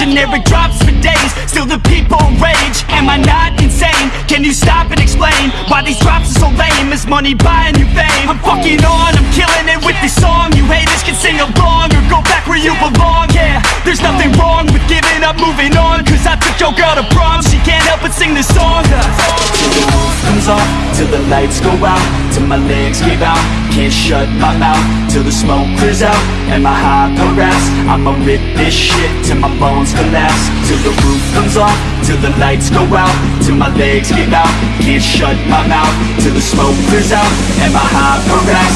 generic drops for days Still the people rage. Am I not insane? Can you stop and explain Why these drops are so lame? Is money buying you fame? I'm fucking on, I'm killing it with this song. You haters can sing along Or go back where you belong. Yeah, there's nothing wrong with giving up, moving on. Cause I took your girl to prom. She can't help but sing this song. Till the roof comes off, till the lights go out Till my legs give out, can't shut my mouth Till the smoke clears out, and my high progress I'ma rip this shit till my bones collapse Till the roof comes off, till the lights go out Till my legs give out, can't shut my mouth Till the smoke clears out, and my high progress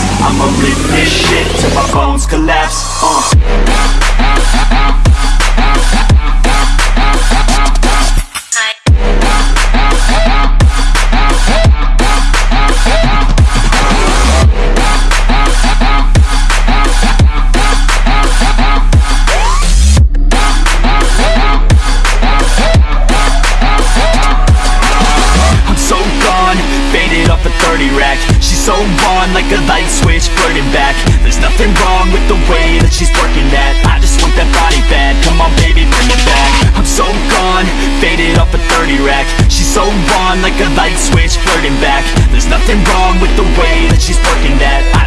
a 30 rack. She's so on like a light switch, flirting back. There's nothing wrong with the way that she's working that. I just want that body bad, come on baby bring it back. I'm so gone, faded off a 30 rack. She's so on like a light switch, flirting back. There's nothing wrong with the way that she's working that. I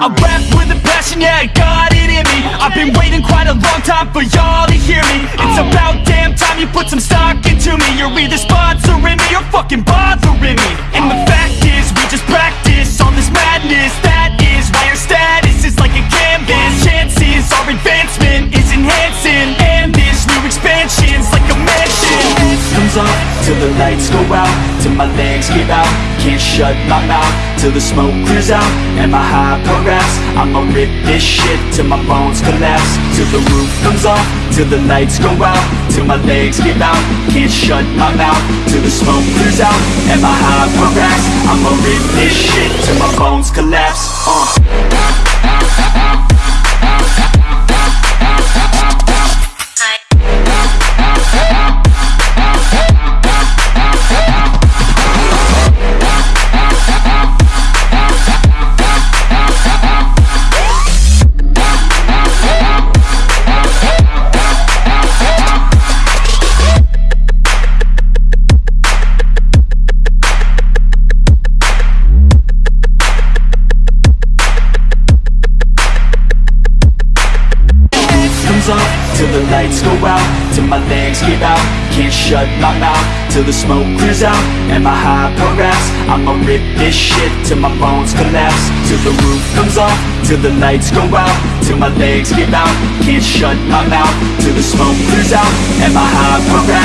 I rap with a passion, yeah, I got it in me. I've been waiting quite a long time for y'all to hear me. It's about damn time you put some stock into me. You're either sponsoring me or fucking bothering me. And the fact is, we just practice all this madness. That is why our status is like a canvas. Chances our advancement is enhancing. And this new expansion's like a mansion. Comes off Till the lights go out Till my legs give out Can't shut my mouth Till the smoke clears out And my high progress. I'ma rip this shit Till my bones collapse Till the roof comes off Till the lights go out Till my legs give out. Can't shut my mouth Till the smoke clears out And my high progress. I'ma rip this shit Till my bones collapse uh. Off Till the lights go out Till my legs give out. Can't shut my mouth Till the smoke clears out And my high progress. I'ma rip this shit Till my bones collapse. Till the roof comes off Till the lights go out Till my legs give out. Can't shut my mouth Till the smoke clears out And my high progress